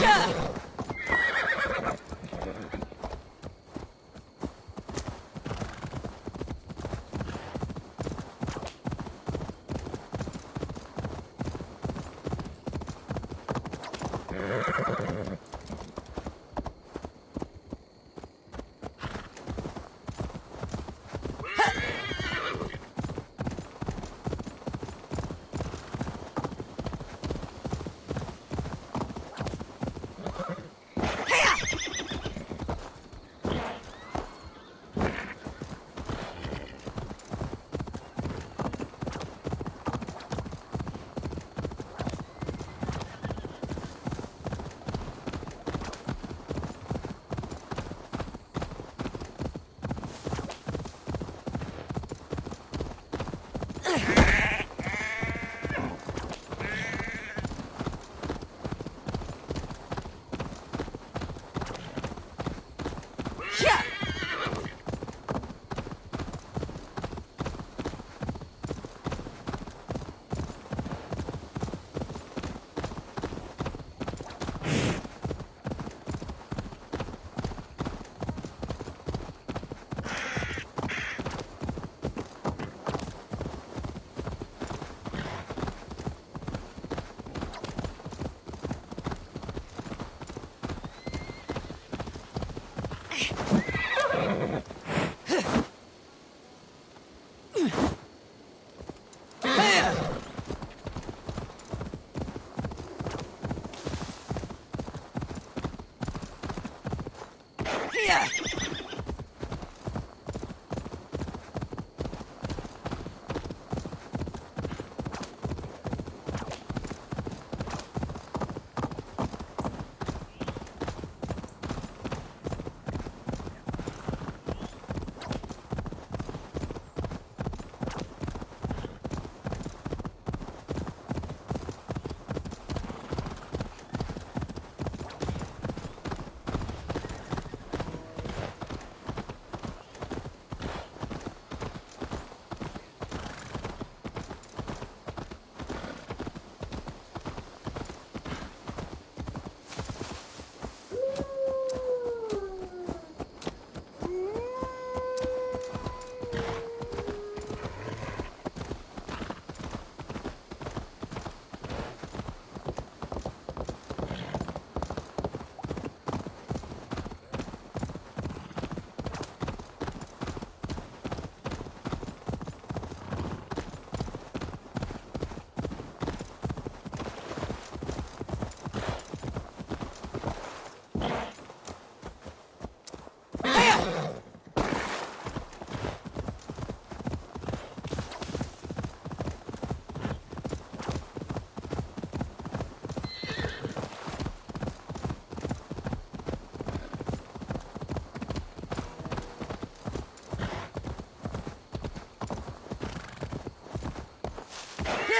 Gotcha! Bahia.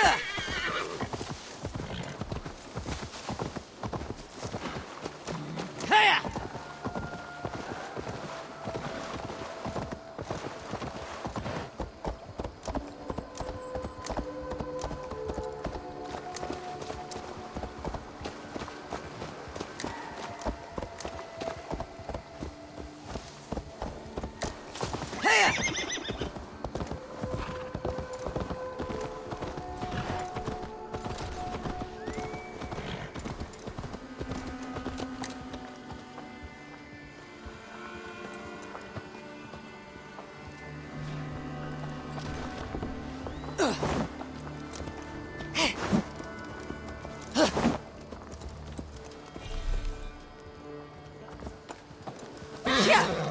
Yeah. Yeah!